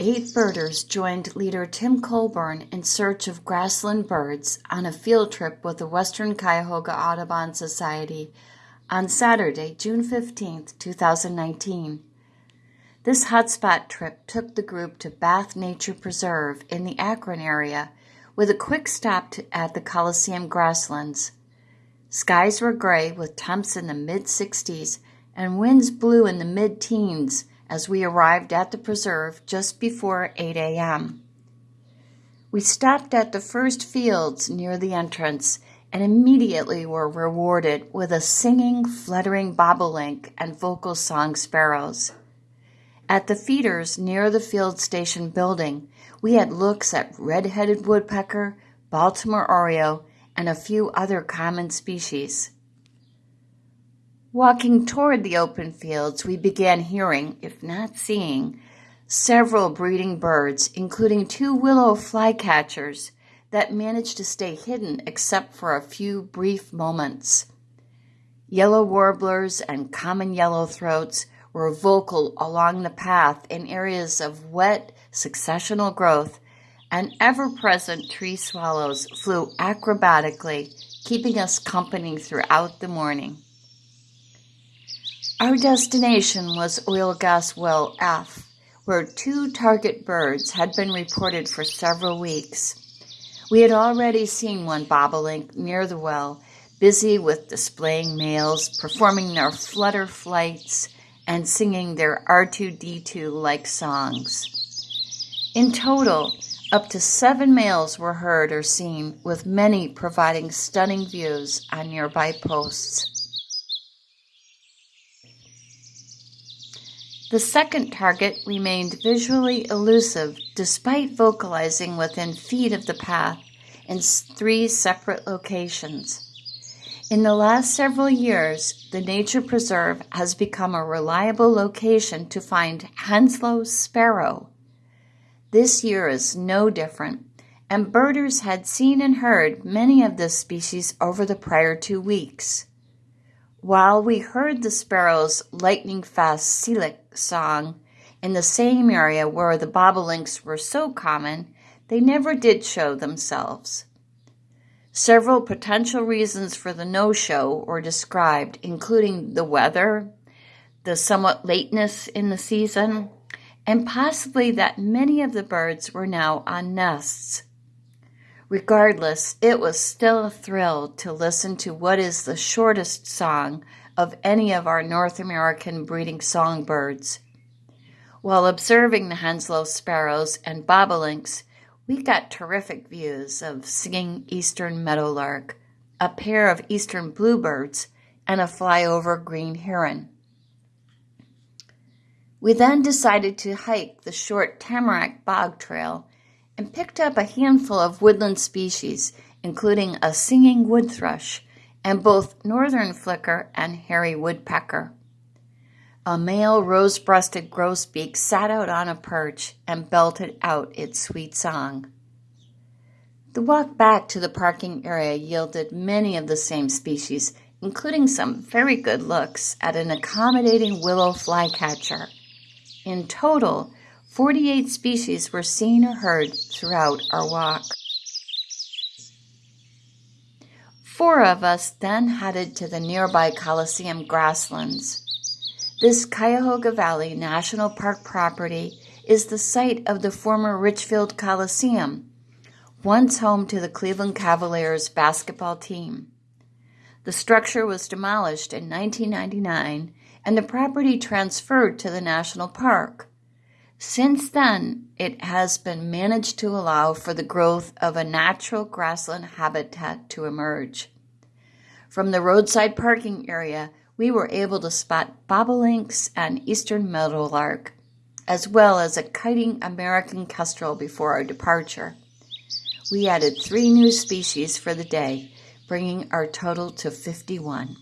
Eight birders joined leader Tim Colburn in search of grassland birds on a field trip with the Western Cuyahoga Audubon Society on Saturday, June 15, 2019. This hotspot trip took the group to Bath Nature Preserve in the Akron area with a quick stop to, at the Coliseum grasslands. Skies were gray with temps in the mid 60s and winds blew in the mid teens as we arrived at the preserve just before 8 a.m. We stopped at the first fields near the entrance and immediately were rewarded with a singing, fluttering bobolink and vocal song sparrows. At the feeders near the field station building, we had looks at red-headed woodpecker, Baltimore oriole, and a few other common species. Walking toward the open fields, we began hearing, if not seeing, several breeding birds, including two willow flycatchers that managed to stay hidden except for a few brief moments. Yellow warblers and common yellowthroats were vocal along the path in areas of wet successional growth, and ever present tree swallows flew acrobatically, keeping us company throughout the morning. Our destination was Oil Gas Well F, where two target birds had been reported for several weeks. We had already seen one bobolink near the well, busy with displaying males, performing their flutter flights, and singing their R2D2 like songs. In total, up to seven males were heard or seen, with many providing stunning views on nearby posts. The second target remained visually elusive despite vocalizing within feet of the path in three separate locations. In the last several years, the nature preserve has become a reliable location to find Henslow sparrow. This year is no different, and birders had seen and heard many of this species over the prior two weeks. While we heard the sparrow's lightning fast Selig song in the same area where the bobolinks were so common, they never did show themselves. Several potential reasons for the no-show were described, including the weather, the somewhat lateness in the season, and possibly that many of the birds were now on nests. Regardless, it was still a thrill to listen to what is the shortest song of any of our North American breeding songbirds. While observing the Henslow sparrows and bobolinks, we got terrific views of singing eastern meadowlark, a pair of eastern bluebirds, and a flyover green heron. We then decided to hike the short Tamarack Bog Trail and picked up a handful of woodland species, including a singing wood thrush and both northern flicker and hairy woodpecker. A male rose-breasted grosbeak sat out on a perch and belted out its sweet song. The walk back to the parking area yielded many of the same species, including some very good looks at an accommodating willow flycatcher. In total, 48 species were seen or heard throughout our walk. Four of us then headed to the nearby Coliseum grasslands. This Cuyahoga Valley National Park property is the site of the former Richfield Coliseum, once home to the Cleveland Cavaliers basketball team. The structure was demolished in 1999 and the property transferred to the national park. Since then, it has been managed to allow for the growth of a natural grassland habitat to emerge. From the roadside parking area, we were able to spot bobolinks and eastern meadowlark, as well as a kiting American kestrel before our departure. We added three new species for the day, bringing our total to 51.